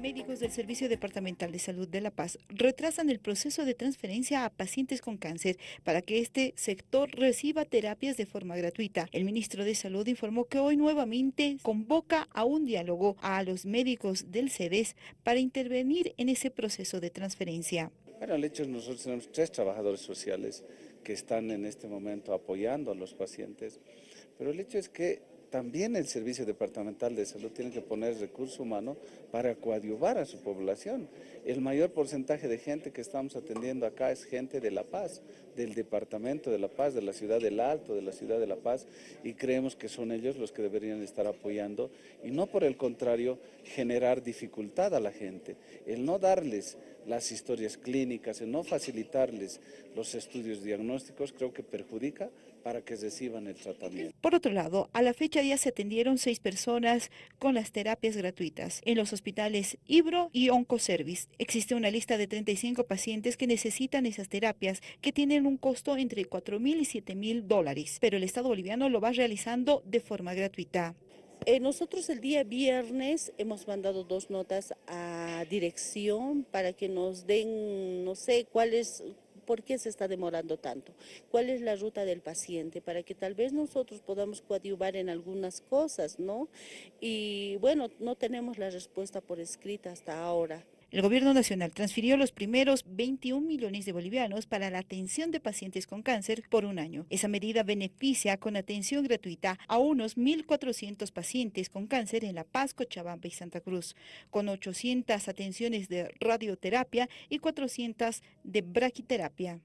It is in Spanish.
Médicos del Servicio Departamental de Salud de La Paz retrasan el proceso de transferencia a pacientes con cáncer para que este sector reciba terapias de forma gratuita. El ministro de Salud informó que hoy nuevamente convoca a un diálogo a los médicos del CEDES para intervenir en ese proceso de transferencia. Bueno, el hecho es nosotros tenemos tres trabajadores sociales que están en este momento apoyando a los pacientes, pero el hecho es que también el Servicio Departamental de Salud tiene que poner recurso humano para coadyuvar a su población. El mayor porcentaje de gente que estamos atendiendo acá es gente de La Paz, del Departamento de La Paz, de la ciudad del Alto, de la ciudad de La Paz, y creemos que son ellos los que deberían estar apoyando y no por el contrario generar dificultad a la gente. El no darles las historias clínicas, el no facilitarles los estudios diagnósticos, creo que perjudica para que reciban el tratamiento. Por otro lado, a la fecha ya se atendieron seis personas con las terapias gratuitas en los hospitales Ibro y Oncoservice. Existe una lista de 35 pacientes que necesitan esas terapias que tienen un costo entre 4 mil y 7 mil dólares, pero el Estado boliviano lo va realizando de forma gratuita. Eh, nosotros el día viernes hemos mandado dos notas a dirección para que nos den, no sé, cuál es, por qué se está demorando tanto, cuál es la ruta del paciente, para que tal vez nosotros podamos coadyuvar en algunas cosas, ¿no? Y bueno, no tenemos la respuesta por escrita hasta ahora. El gobierno nacional transfirió los primeros 21 millones de bolivianos para la atención de pacientes con cáncer por un año. Esa medida beneficia con atención gratuita a unos 1.400 pacientes con cáncer en La Paz, Cochabamba y Santa Cruz, con 800 atenciones de radioterapia y 400 de braquiterapia.